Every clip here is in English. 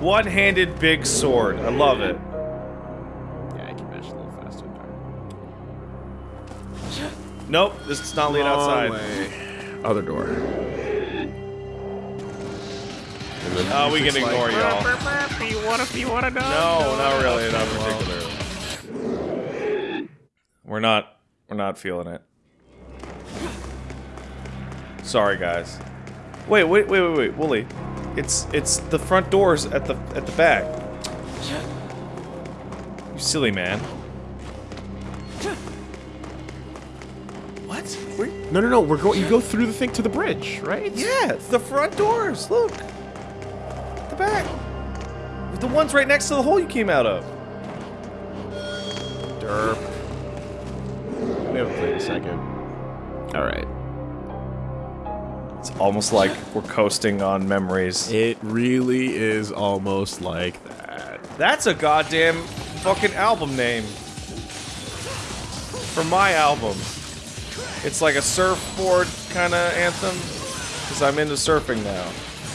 One-handed big sword. I love it. Yeah, I can mash a little faster. Nope, this does not lead Wrong outside. way. Other door. And then Oh, we music's can ignore like, y'all. You want to? You want to know? No, not really, not particularly. We're not, we're not feeling it. Sorry, guys. Wait, wait, wait, wait, wait, Wooly. It's, it's the front doors at the, at the back. You silly man. What? Where? No, no, no. We're going. You go through the thing to the bridge, right? Yeah, it's the front doors. Look. The back. The ones right next to the hole you came out of. Derp. We haven't played a second. All right. It's almost like we're coasting on memories. It really is almost like that. That's a goddamn fucking album name. For my album. It's like a surfboard kind of anthem. Because I'm into surfing now.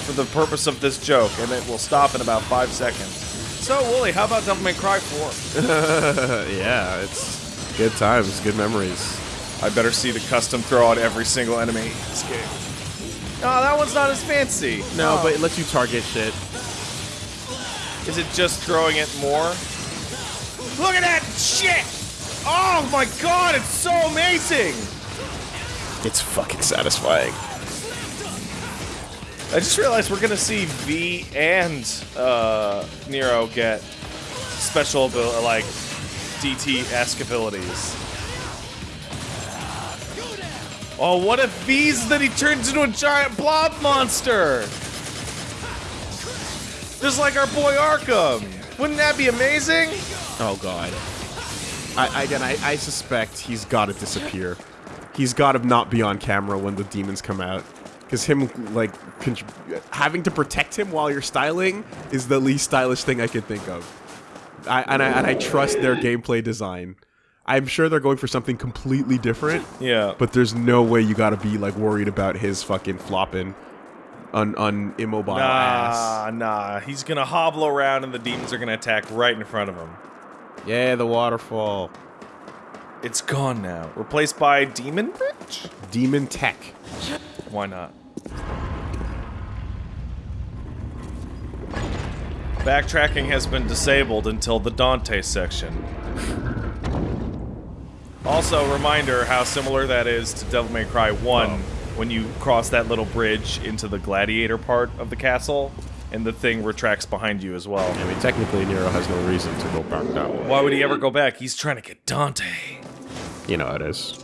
For the purpose of this joke, and it will stop in about five seconds. So, Wooly, how about Devil May Cry 4? yeah, it's good times, good memories. I better see the custom throw on every single enemy in this game. No, that one's not as fancy. No, Oh. but it lets you target shit. Is it just throwing it more? Look at that shit! Oh my god, it's so amazing! It's fucking satisfying. I just realized we're gonna see V and uh, Nero get special like DT-esque abilities. Oh, what if V's then he turns into a giant blob monster? Just like our boy Arkham. Wouldn't that be amazing? Oh god. I, I again, I, I suspect he's got to disappear. He's got to not be on camera when the demons come out. Because him, like, having to protect him while you're styling is the least stylish thing I could think of. I, and, I, and I trust their gameplay design. I'm sure they're going for something completely different, Yeah. but there's no way you gotta be, like, worried about his fucking flopping on, on immobile ass. Nah, nah. He's gonna hobble around and the demons are gonna attack right in front of him. Yeah, the waterfall. It's gone now. Replaced by Demon Bridge? Demon tech. Why not? Backtracking has been disabled until the Dante section. Also, reminder how similar that is to Devil May Cry 1 when you cross that little bridge into the gladiator part of the castle and the thing retracts behind you as well. I mean, technically, Nero has no reason to go back that way. Why would he ever go back? He's trying to get Dante. You know how it is.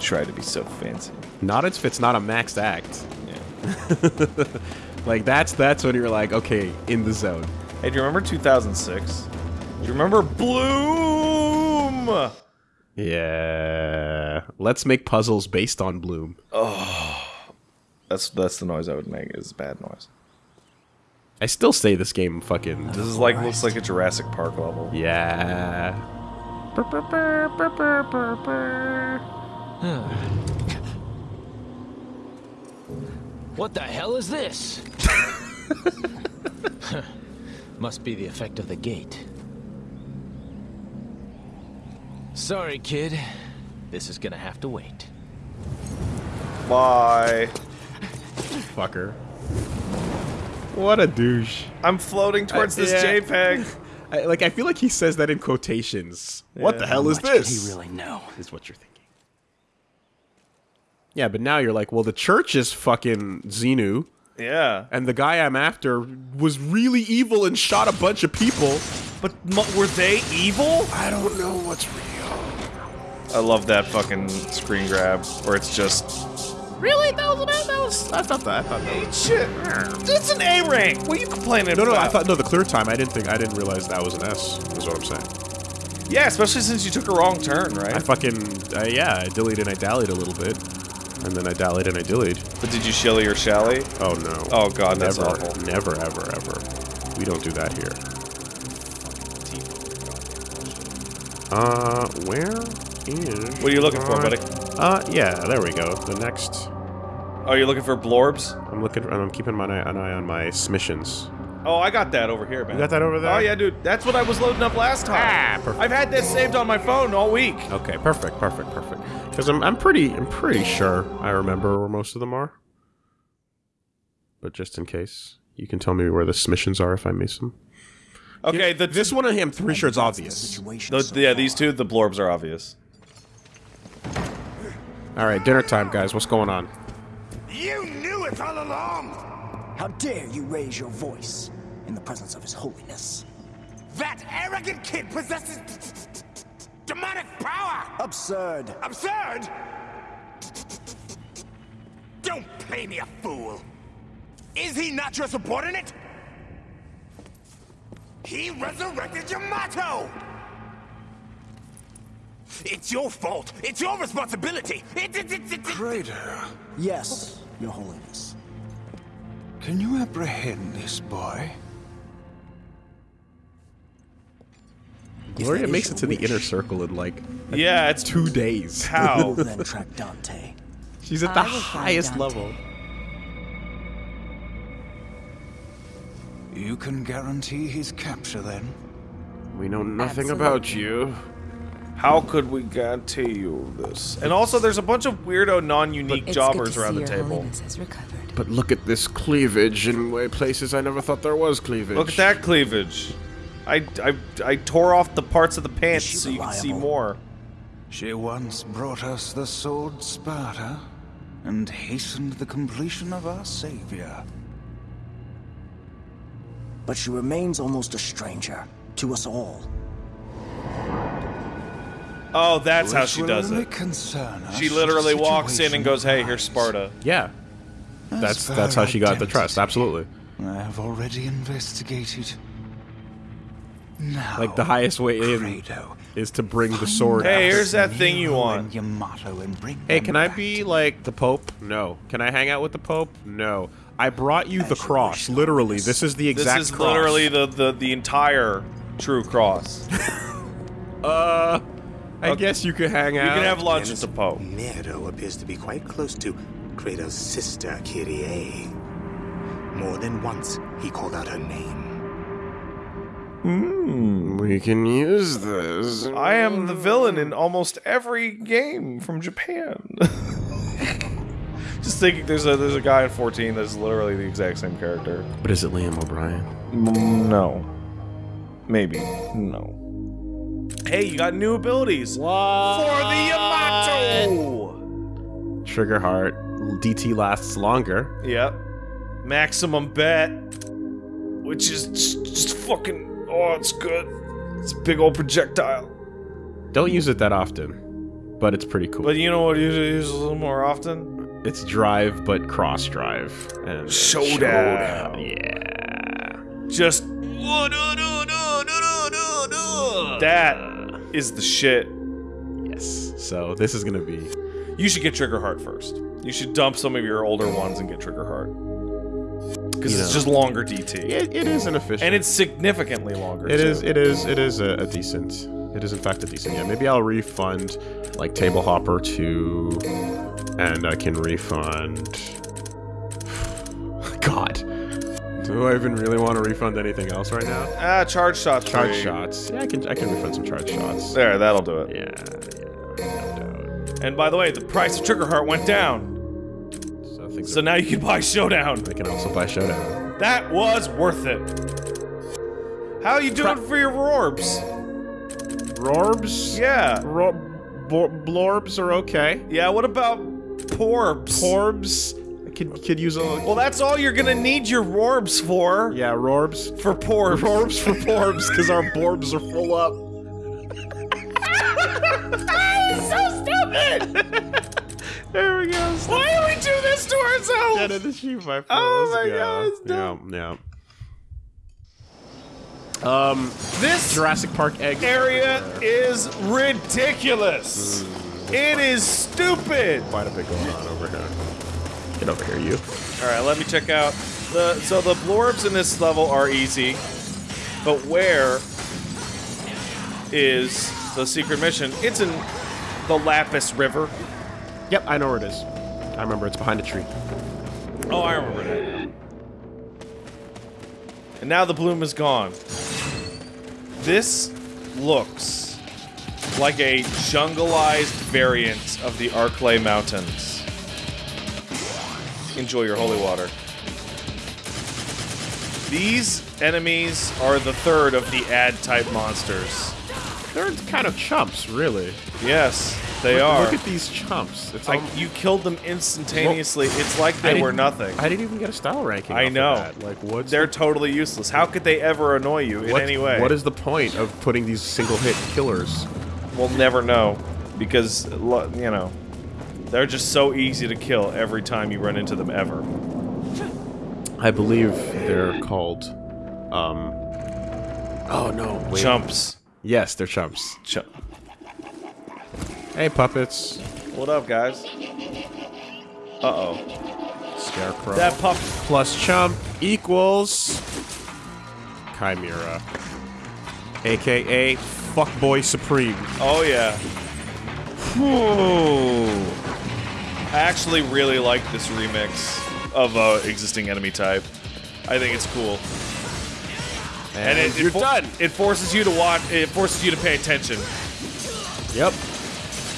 Try to be so fancy. Not if it's not a maxed act. Yeah. Like that's that's when you're like, okay, in the zone. Hey, do you remember 2006? Do you remember Bloom? Yeah. Let's make puzzles based on Bloom. Oh. That's that's the noise I would make. Is bad noise. I still say this game fucking This is like looks like a Jurassic Park level. yeah. What the hell is this? Must be the effect of the gate. Sorry, kid. This is gonna have to wait. Bye. Fucker. What a douche. I'm floating towards Uh, this yeah. JPEG. I, like I feel like he says that in quotations. What the hell is Much could this? he really know? is what you're thinking. Yeah, but now you're like, well, the church is fucking Xenu, Yeah, and the guy I'm after was really evil and shot a bunch of people. but m- were they evil? I don't know what's real. I love that fucking screen grab where it's just Really? That was that, that was. I thought that. I thought that. Was, shit. It's an A rank. What are you complaining no, about? no. No. I thought no. The clear time. I didn't think. I didn't realize that was an S. Is what I'm saying. Yeah, especially since you took a wrong turn, right? I fucking uh, yeah. I dillied and I dallied a little bit, and then I dallied and I dillied. But did you shilly or shally? Oh no. Oh god, that's awful. never, ever, ever. We don't do that here. Uh, where is? What are you looking for, buddy? Uh, yeah, there we go. The next Oh, you're looking for blorbs? I'm looking. For, I'm keeping my eye, an eye on my submissions. Oh, I got that over here, man. You got that over there? Oh yeah, dude. That's what I was loading up last time. Ah, perfect. I've had that saved on my phone all week. Okay, perfect, perfect, perfect. Because I'm, I'm pretty, I'm pretty sure I remember where most of them are. But just in case, you can tell me where the submissions are if I miss them. Okay, the This one, I'm pretty sure it's obvious. The, yeah, these two, the blorbs are obvious. All right, dinner time, guys. What's going on? You knew it all along! How dare you raise your voice in the presence of His Holiness? That arrogant kid possesses demonic power! Absurd. Absurd! Don't play me a fool! Is he not your subordinate? He resurrected Yamato! It's your fault! It's your responsibility! It, it, it, it, it- Yes, Your Holiness. can you apprehend this boy? Gloria makes it your to the inner circle in like Yeah, it's two days. how. Then track Dante. She's at the I will find highest level. You can guarantee his capture then? We know nothing Absolutely. about you. How could we guarantee you this? And also, there's a bunch of weirdo, non-unique jobbers around the table. Holiness has recovered. But look at this cleavage in way places I never thought there was cleavage. Look at that cleavage. I, I, I tore off the parts of the pants she so you can see more. She once brought us the sword Sparda and hastened the completion of our savior. But she remains almost a stranger to us all. Oh, that's how she does it. concern She literally walks in and goes, "Hey, here's. Sparda." Yeah. That's that's how she got the trust. Absolutely. I have already investigated. Now, Like the highest way in Credo, is to bring the sword. Hey, out. here's that thing you want. and Yamato and bring Hey, can I be like the Pope? No. Can I hang out with the Pope? No. I brought you the cross. Literally, this is the exact. This is cross. literally the, the, the entire true cross. Uh, I Okay. guess you could hang out. You can have lunch at the Pope. Nero appears to be quite close to Credo's sister, Kyrie. More than once, he called out her name. Hmm, we can use this. I am the villain in almost every game from Japan. Just thinking, there's a there's a guy in 14 that's literally the exact same character. But is it Liam O'Brien? No, maybe no. Hey, you got new abilities for the Yamato. Trigger heart. DT lasts longer. Yep. Maximum bet, which is just, just fucking. Oh, it's good. It's a big old projectile. Don't use it that often, but it's pretty cool. But you know what? Usually use a little more often. it's drive, but cross drive and Showdown. Yeah. Just that is the shit. Yes. So this is gonna be. You should get Trigger Heart first. You should dump some of your older ones and get Trigger Heart. Because it's know. just longer DT. It, it is inefficient. And it's significantly longer. It too. is. It is. It is a, a decent. It is in fact a decent. Yeah. Maybe I'll refund like Table Hopper two, and I can refund. Do I even really want to refund anything else right now? Ah, charge shots. Charge shots. Yeah, I can. I can refund some charge shots. There, that'll do it. Yeah. Yeah. No doubt. And by the way, the price of Trigger Heart went down. So things. So now you can buy Showdown. I can also buy Showdown. That was worth it. How are you doing for your Rorbs? Rorbs. Yeah. Ro- blorbs are okay. Yeah, what about Porbs? Porbs. I could could use a. Well, that's all you're gonna need your Rorbs for. Yeah, Rorbs. For Porbs. Rorbs for Porbs, because our Borbs are full up. that is so stupid. There we go. Why do we do this to ourselves? Get in the sheep, my friend. Oh Let's my go. God, it's dumb. Yeah, yeah. Um, This Jurassic Park egg area is ridiculous. It is stupid. Quite a bit going on over here. Get over here, you. All right, let me check out the. So the blorbs in this level are easy, but where is the secret mission? It's in the Lapis River. Yep, I know where it is. I remember it's behind a tree. Oh, I remember that. And now the bloom is gone. This looks like a jungleized variant of the Arklay Mountains. Enjoy your holy water. These enemies are the third of the ad-type monsters. They're kind of chumps, really. Yes, they look, are. Look at these chumps. It's Like, you killed them instantaneously. it's like they were nothing. I didn't even get a style ranking. I of know. that. Like, what? They're the- totally useless. How could they ever annoy you in any way? What is the point of putting these single hit killers? We'll never know because you know they're just so easy to kill every time you run into them ever. I believe they're called. Um. Oh no! Wait. Chumps. Yes, they're chumps. Chump. Hey, puppets. What up, guys? Uh oh. Scarecrow. That pup. plus chump equals Chimera, aka Fuckboy Supreme. Oh yeah. I actually really like this remix of uh, existing enemy type. I think it's cool. And, it, you're it done. It forces you to watch. It forces you to pay attention. Yep.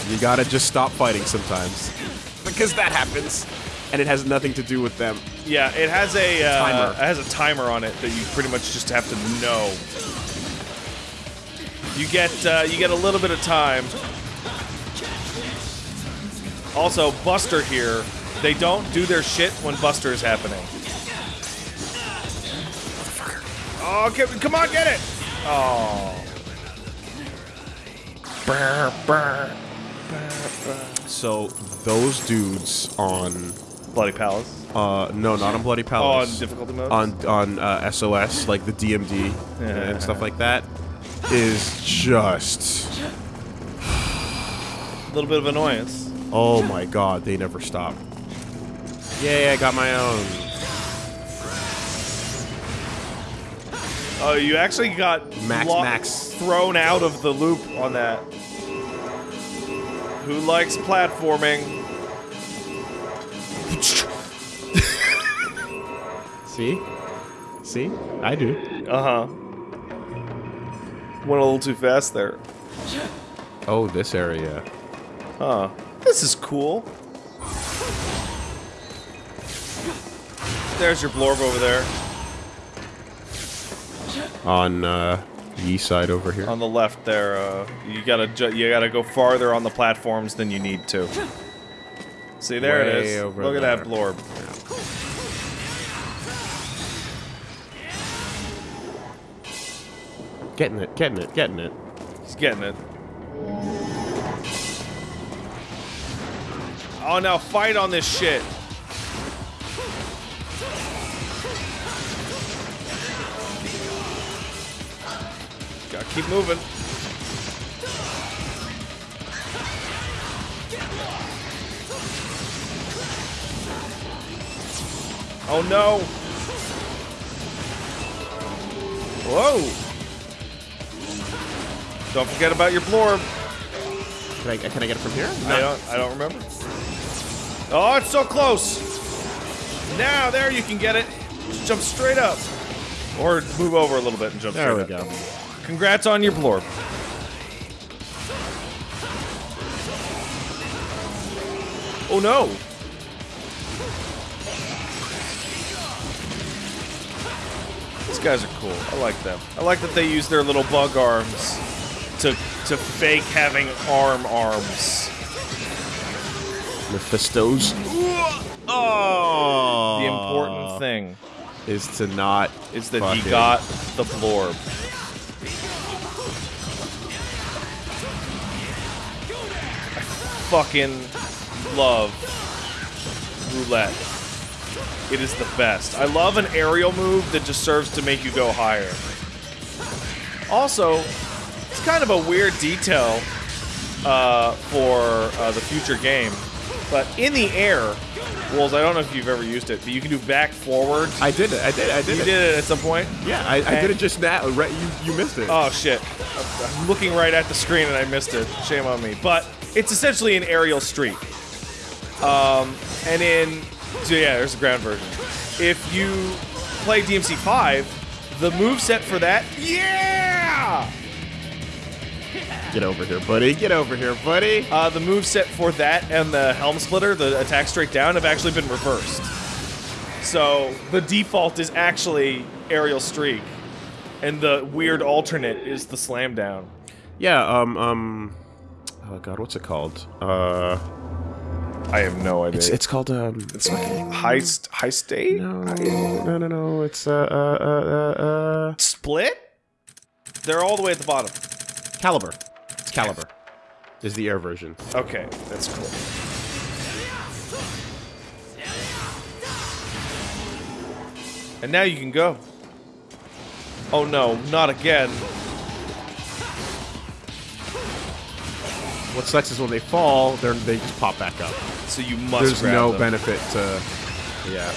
You gotta just stop fighting sometimes. Because that happens. And it has nothing to do with them. Yeah, it has a uh, Timer. It has a timer on it that you pretty much just have to know. You get uh, you get a little bit of time. Also, Buster here, they don't do their shit when Buster is happening. Oh, okay, come on, get it! Oh. Brr, brr. So those dudes on Bloody Palace. uh no, not on Bloody Oh, Palace. on difficulty modes? on on uh, SOS, like the DMD and stuff like that, is just a little bit of annoyance. Oh my god, they never stop. Yay, I got my own. Oh, you actually got Max, Max. thrown out of the loop on that. Who likes platforming? See? See? I do. Uh huh. Went a little too fast there. Oh, this area. Huh. This is cool. There's your blorb over there. On uh Yi side over here. On the left there. Uh, you gotta ju- you gotta go farther on the platforms than you need to. See, there it Way is. over Look at that blorb. Getting it, getting it, getting it. He's getting it. Oh, now fight on this shit. Gotta keep moving. Oh no! Whoa! Don't forget about your blorb. Can I, can I get it from here? I don't. I don't remember. Oh, it's so close. Now there you can get it. Just jump straight up, or move over a little bit and jump There we straight up. go. Congrats on your blorb. Oh no! These guys are cool. I like them. I like that they use their little bug arms to to fake having arm arms. Mephistos. Oh. The important thing is to not is that he got the blorb. I fucking love roulette. It is the best. I love an aerial move that just serves to make you go higher. Also, it's kind of a weird detail uh, for uh, the future game, but in the air, Wolves, I don't know if you've ever used it, but you can do back forward. I did it. I did. I did it. You it. did it at some point? Yeah, I, I did it just now. Right, you you missed it. Oh shit. I'm looking right at the screen and I missed it. Shame on me. But it's essentially an aerial streak. Um, and in so yeah, there's the ground version. If you play DMC five, the move set for that, yeah, Get over here, buddy. Get over here, buddy. uh, the move set for that and the helm splitter, the attack straight down, have actually been reversed. So the default is actually aerial streak, and the weird alternate is the slam down. Yeah, um, um... Oh, God, what's it called? Uh... I have no idea. It's, it's called, um... It's high st- high state No, no, no, no. It's, uh, uh, uh, uh, uh... split. They're all the way at the bottom. Calibur. It's Calibur. Is the air version. Okay, that's cool. And now you can go. Oh no, not again. What sucks is when they fall, they're, they just pop back up. So you must There's no them. benefit to... Yeah.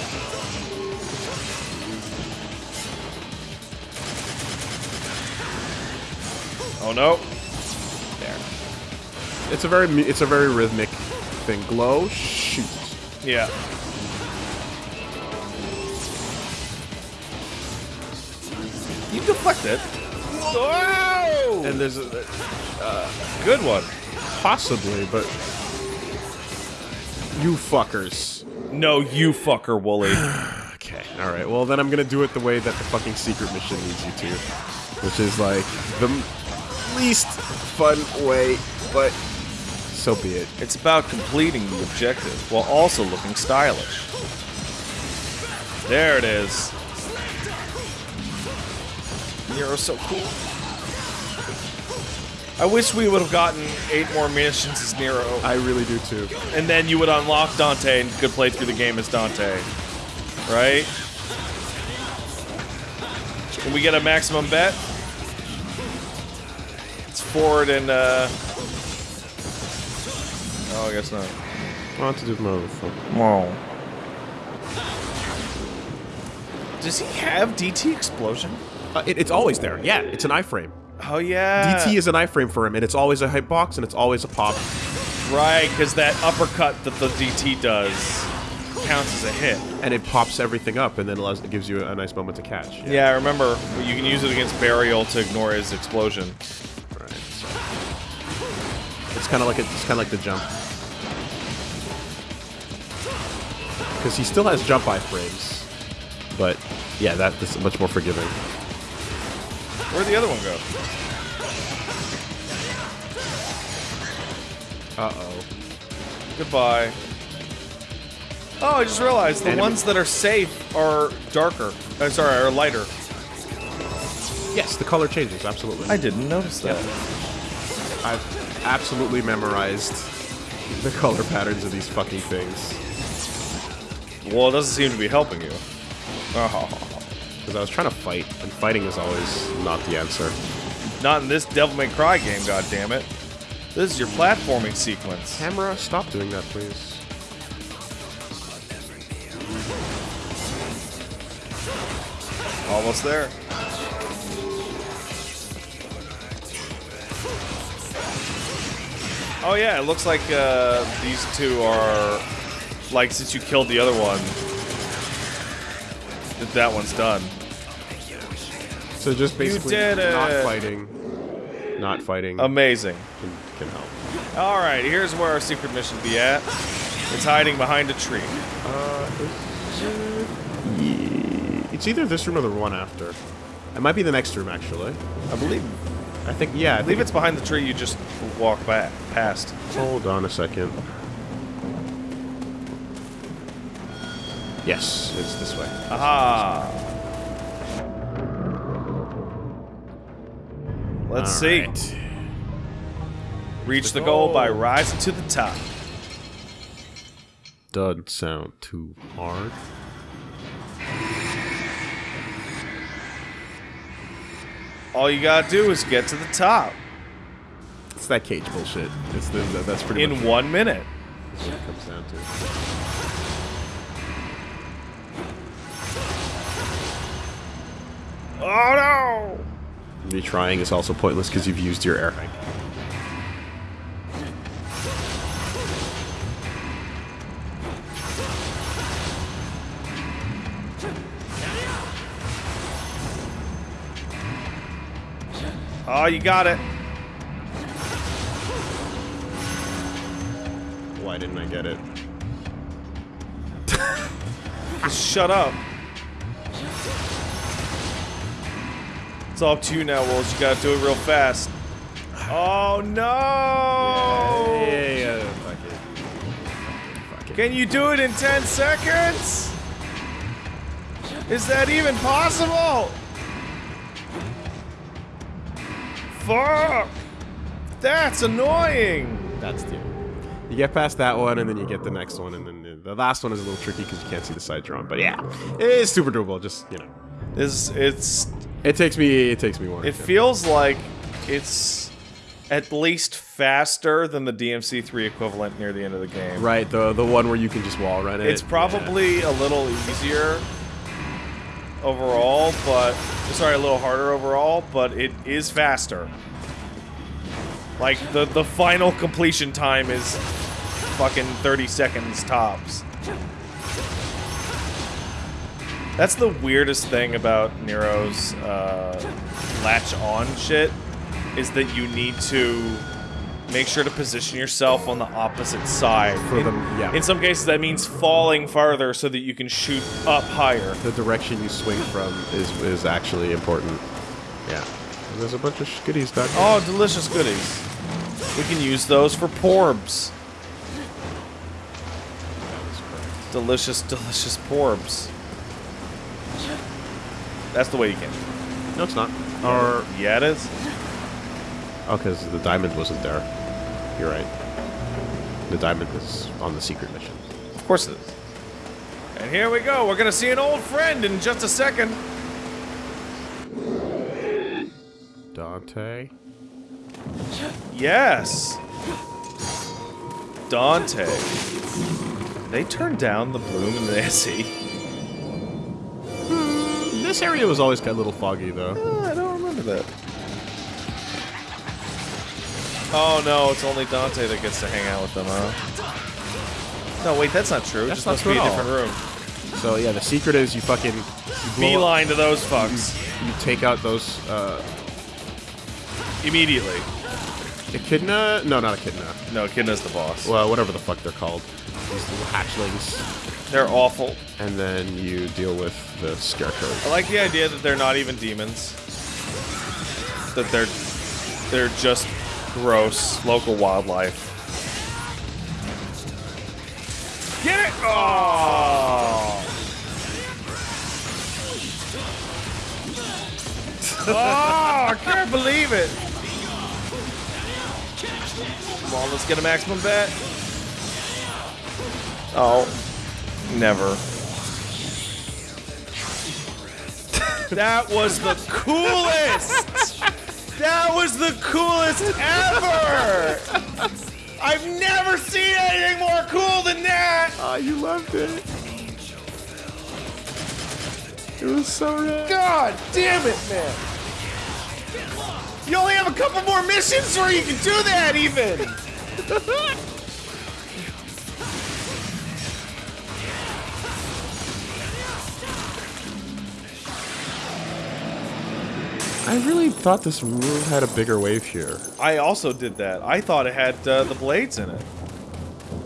Oh no. It's a very it's a very rhythmic thing. Glow, shoot. Yeah. You deflect it. Whoa! And there's a, Good one. possibly, but you fuckers. No, you fucker, Wooly. Okay, all right. Well, then I'm gonna do it the way that the fucking secret mission needs you to, which is like the least fun way, but so be it. It's about completing the objective while also looking stylish. There it is. Nero's so cool. I wish we would have gotten eight more missions as Nero, I really do too. and then you would unlock Dante and could play through the game as Dante. Right? Can we get a maximum bet? It's forward and, uh... Oh, I guess not. On to do the motherfucker. Whoa. Does he have DT explosion? Uh, it, it's always there. Yeah, it's an iframe. Oh yeah. DT is an iframe for him, and it's always a hitbox, and it's always a pop. right because that uppercut that the DT does counts as a hit. and it pops everything up, and then allows, it gives you a nice moment to catch. Yeah, I remember you can use it against Berial to ignore his explosion. Right. So. It's kind of like a, it's kind of like the jump, because he still has jump iframes, but yeah, that is much more forgiving. Where'd the other one go? Uh oh. Goodbye. Oh, I just realized the Enemy- ones that are safe are darker. Uh, sorry, are lighter. Yes, the color changes absolutely. I didn't notice that. I've absolutely memorized the color patterns of these fucking things Well, it doesn't seem to be helping you. Because I was trying to fight, and fighting is always not the answer. not in this Devil May Cry game, goddammit. This is your platforming sequence. Camera, stop doing that, please. Almost there. Oh yeah, it looks like uh, these two are like since you killed the other one, that that one's done. So just basically did not it. fighting, not fighting Amazing. can, can help. All right, here's where our secret mission be at. It's hiding behind a tree. Uh, is It's either this room or the one after. It might be the next room, actually. I believe. I think, yeah, I I believe it's behind the tree you just walk back past. Hold on a second. Yes, it's this way. Aha. Let's see. Alright. Reach The the goal by rising to the top. Doesn't sound too hard. All you gotta do is get to the top It's that cage bullshit. It's the, that's pretty in one minute. what it comes down to. Oh no! Retrying is also pointless because you've used your air hike. Oh, you got it. Why didn't I get it? Shut up. It's all up to you now, Wolves. You gotta do it real fast. Oh no! Yeah, yeah, fuck it. Fuck it. Can you do it in 10 seconds? Is that even possible? Fuck! That's annoying! That's the. You get past that one, and then you get the next one, and then the last one is a little tricky because you can't see the side drawn. But yeah, it is super doable. Just you know, This it's it takes me it takes me one. it feels like it's at least faster than the DMC3 equivalent near the end of the game. right the the one where you can just wall run it. It's probably a little easier overall, but sorry, a little harder overall, but it is faster. Like the the final completion time is fucking 30 seconds tops. That's the weirdest thing about Nero's uh, latch on shit is that you need to make sure to position yourself on the opposite side. For in, yeah. in some cases, that means falling farther so that you can shoot up higher. the direction you swing from is is actually important. Yeah. And there's a bunch of goodies down here. Oh, delicious goodies. We can use those for porbs. Delicious, delicious porbs. That's the way you can. No, it's not. Or Yeah, it is. oh, because the diamond wasn't there. You're right. The diamond was on the secret mission. Of course it is. And here we go. We're gonna see an old friend in just a second. Dante. Yes. Dante. They turned down the bloom in the SE. This area was always kind of a little foggy, though. Oh, I don't remember that. Oh no, it's only Dante that gets to hang out with them, huh? No, wait, that's not true. That's it just not must true be a at different room. So yeah, the secret is you fucking you blow up- Beeline to those fucks you take out those uh, immediately. echidna. No, not echidna. No, Kidna's the boss. Well, whatever the fuck they're called. These little hatchlings, They're awful. and then you deal with the scarecrow. I like the idea that they're not even demons. That they're they're just gross local wildlife. Get it! Oh! oh, I can't believe it! Come on, let's get a maximum bet. Oh, never. That was the coolest! That was the coolest ever! I've never seen anything more cool than that! Oh, you loved it. It was so rad. God damn it, man! You only have a couple more missions where you can do that, even! I really thought this room had a bigger wave here. I also did that. I thought it had uh, the blades in it.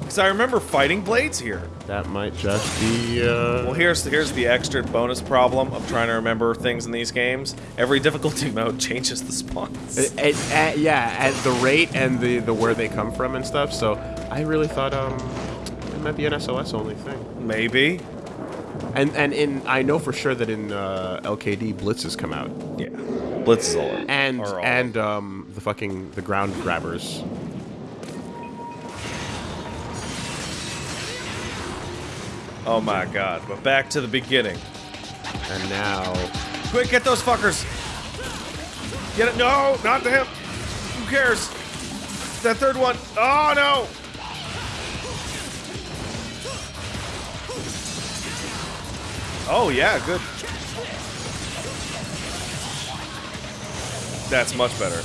Because I remember fighting blades here. That might just be. Uh, Well, here's here's the extra bonus problem of trying to remember things in these games. Every difficulty mode changes the spawns. At, at- at- yeah, at the rate and the, the where they come from and stuff. So I really thought um it might be an SOS only thing. Maybe. And and in I know for sure that in uh, LKD blitzes come out Yeah. Blitz is all. and all- and um the fucking the ground grabbers. Oh my god. But back to the beginning. And now Quick, get those fuckers. Get it? No, not them. Who cares? That third one. Oh no. Oh yeah, good. That's much better.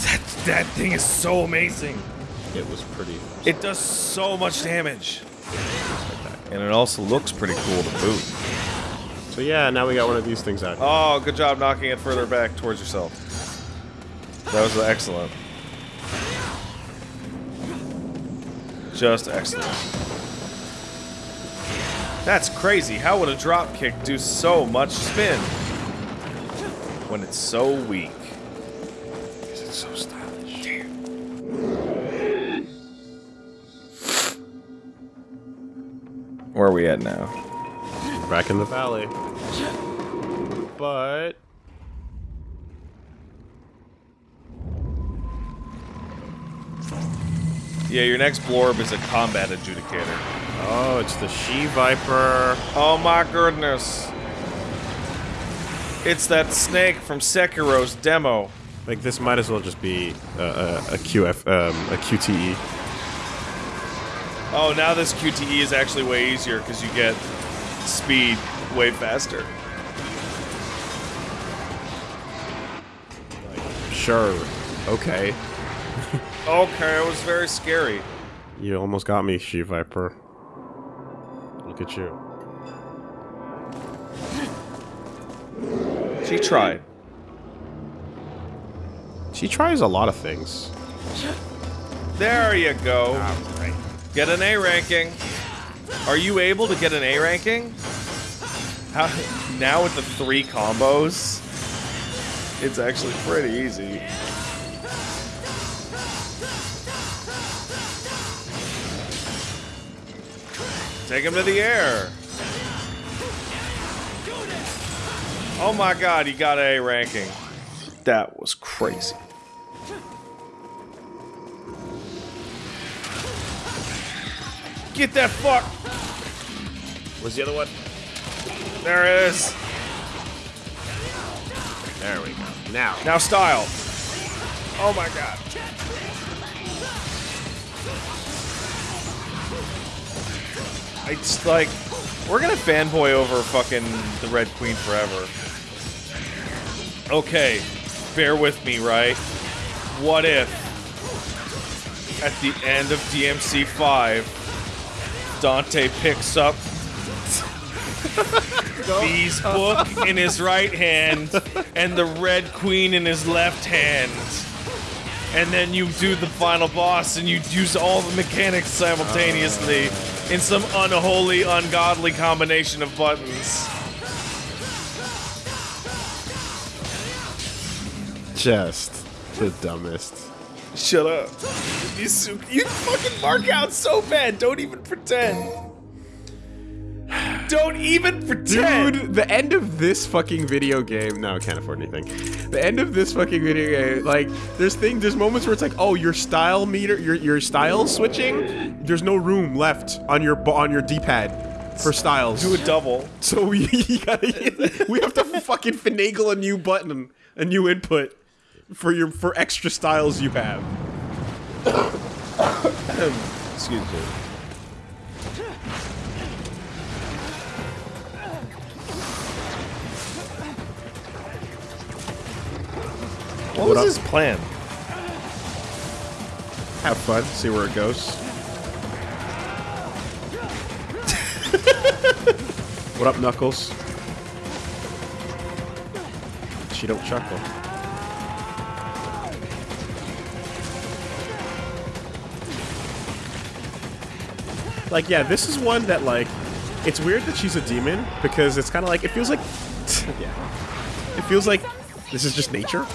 That, that thing is so amazing. it was pretty. It does so much damage. And it also looks pretty cool to boot. So yeah, now we got one of these things out. here. Oh, good job knocking it further back towards yourself. That was excellent. Just excellent. That's crazy. How would a drop kick do so much spin when it's so weak? It's so stylish. Where are we at now? Back in the valley. But Yeah, your next blorb is a combat adjudicator. oh, it's the she viper. Oh my goodness. It's that snake from Sekiro's demo. Like this might as well just be a, a, a QF um, a QTE. Oh, now this QTE is actually way easier because you get speed way faster. Sure. Okay. Okay, it was very scary. You almost got me, she viper. Look at you. She tried. She tries a lot of things. There you go. Get an A ranking. Are you able to get an A ranking? How, now with the three combos, it's actually pretty easy. Take him to the air. Oh my god, he got A ranking. That was crazy. Get that fuck! Where's the other one? There it is. There we go. Now. Now style. Oh my god. I just like we're gonna fanboy over fucking the Red Queen forever. Okay, bear with me, right? What if at the end of DMC 5 Dante picks up V's book in his right hand and the Red Queen in his left hand. And then you do the final boss and you use all the mechanics simultaneously in some unholy, ungodly combination of buttons. Just the dumbest. Shut up. You, su- you fucking mark out so bad. Don't even pretend. Don't even pretend. Dude, the end of this fucking video game. No, I can't afford anything. The end of this fucking video game, like, there's thing, there's moments where it's like, oh, your style meter, your your style switching. There's no room left on your on your D-pad for styles. do a double. So we gotta, we have to fucking finagle a new button, a new input for your for extra styles you have. Excuse me. What, was up? his plan? Have fun, see where it goes. what up, Knuckles? She don't chuckle. Like, yeah, this is one that, like, it's weird that she's a demon because it's kind of like, it feels like, yeah, it feels like this is just nature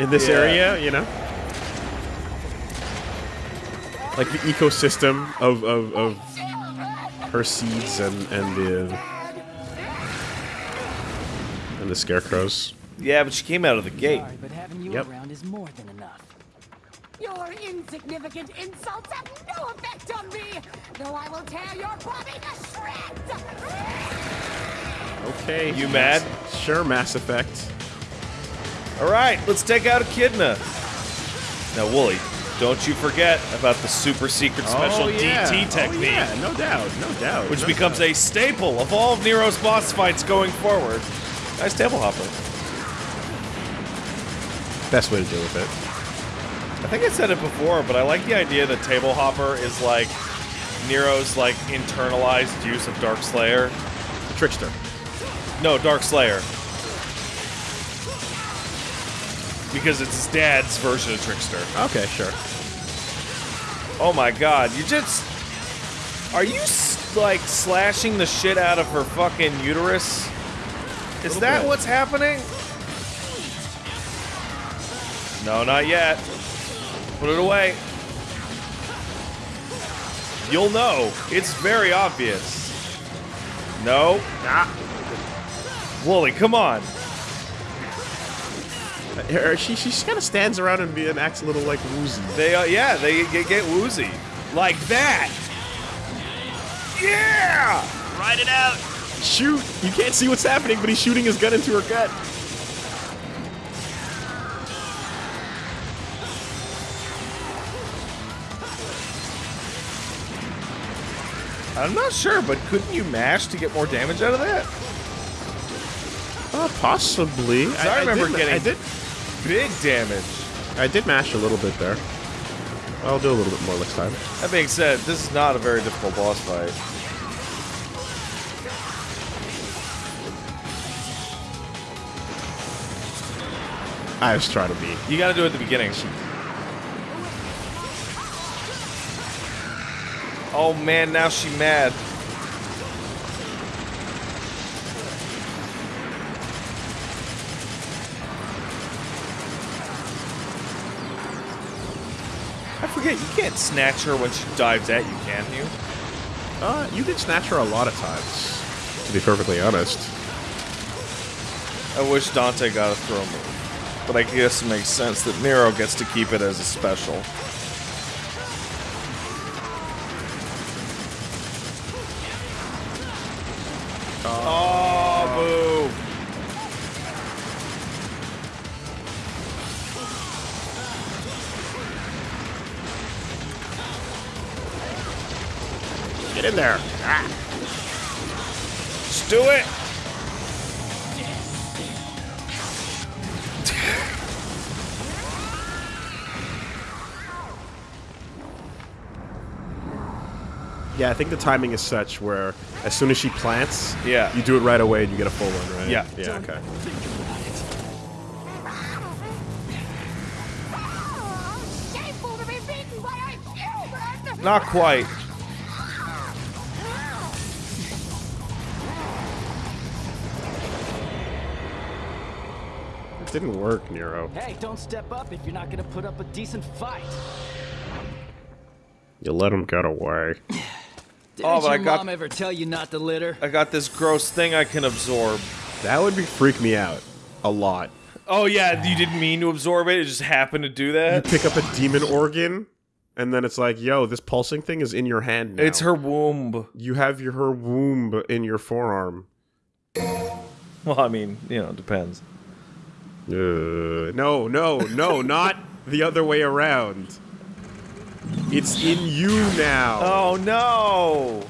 in this Yeah. area, you know? like the ecosystem of, of, of her seeds and and the and the scarecrows. Yeah, but she came out of the gate. Sorry, but having you Yep. around is more than enough. Your insignificant insults have no effect on me, though I will tear your body to shreds! Okay, You mad? Sure, Mass Effect. All right, let's take out Echidna. Now, Wooly, don't you forget about the super secret oh, special DT technique, Oh, yeah, no doubt, no doubt. which no becomes doubt. a staple of all of Nero's boss fights going forward. Nice table hopper. best way to deal with it. I think I said it before, but I like the idea that table hopper is like Nero's like internalized use of Dark Slayer. The trickster. No, Dark Slayer. Because it's his dad's version of Trickster. Okay, sure. Oh my god, you just. Are you, like, slashing the shit out of her fucking uterus? Is that bit. what's happening? No, not yet. Put it away. You'll know. It's very obvious. No. Nah. Wooly, come on. Her- She, she just kind of stands around and, be, and acts a little like woozy. They, uh, yeah, they get, get woozy. Like that. Yeah! Ride it out. Shoot! You can't see what's happening, but he's shooting his gun into her gut. I'm not sure, but couldn't you mash to get more damage out of that? Uh, possibly. I remember did, getting- I did. Big damage. I did mash a little bit there. I'll do a little bit more next time. That being said, this is not a very difficult boss fight. I was trying to be. You gotta do it at the beginning. Oh man, now she mad. Can't snatch her when she dives at you, can you? Uh, you can snatch her a lot of times. To be perfectly honest. I wish Dante got a throw move. But I guess it makes sense that Nero gets to keep it as a special. Think the timing is such where as soon as she plants, Yeah. you do it right away and you get a full one, right? Yeah. Yeah, okay. Shameful to be beaten by a human! Not quite. It didn't work, Nero. Hey, don't step up if you're not gonna put up a decent fight. You let him get away. Didn't Oh, but your I got- mom ever tell you not to litter? I got this gross thing I can absorb. That would be freak me out a lot. Oh yeah, you didn't mean to absorb it, it just happened to do that? You pick up a demon organ, and then it's like, yo, this pulsing thing is in your hand now. It's her womb. You have your her womb in your forearm. Well, I mean, you know, it depends. Uh, no, no, no, not the other way around. It's in you now. Oh no!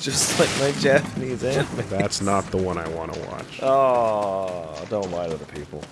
Just like my Japanese anime. That's not the one I want to watch. Oh, don't lie to the people.